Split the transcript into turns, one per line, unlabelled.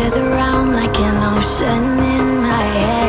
swirls around like an ocean in my head.